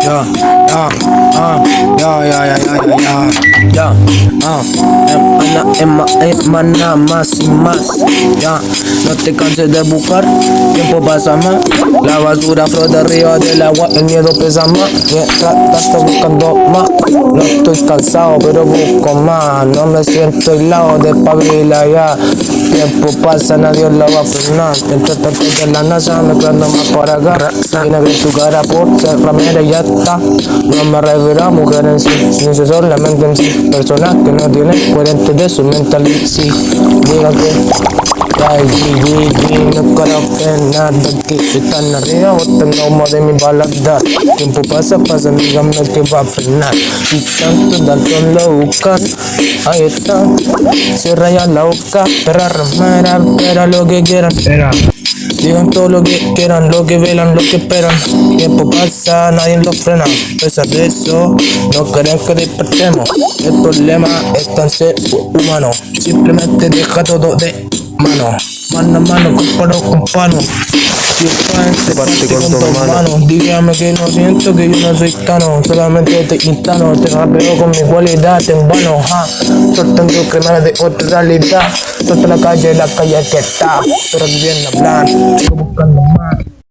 Ya, ya, ah, ya, ya, ya, ya, ya, ya, ya, ah, emana, ema, emana, más y más, ya, no te canses de buscar, tiempo pasa más, la basura flota arriba del agua, el miedo pesa más, mientras tanto buscando más, no estoy cansado pero busco más, no me siento aislado de pabila ya, tiempo pasa, nadie lo va a frenar, mientras la NASA me quedo más para acá, tu por ser ya no me refiero a mujer en sí, ni se solamente en sí, personas que no tienen coherente de su mentalidad, sí, digan que Ay, G, G, no conozco nada que están arriba botando humo de mi balada Tiempo pasa, pasa, dígame que va a frenar. Y tanto Dalton lo buscan, ahí está. Se raya la boca, perra ramera, espera lo que quieran. Espera Digan todo lo que quieran, lo que velan, lo que esperan. Tiempo pasa, nadie lo frena. A pesar de eso, no creen que despertemos. El problema está en ser humano. Simplemente deja todo de mano. Mano a mano, comparo con pano. Si parte, parte con tus manos. Dígame que no siento que yo no soy cano. Solamente te instano, te rapeo con mi cualidad en vano. Ja. Soltando criminales de otra realidad. Suelta la calle, la calle que está. Pero viviendo hablar, sigo buscando más.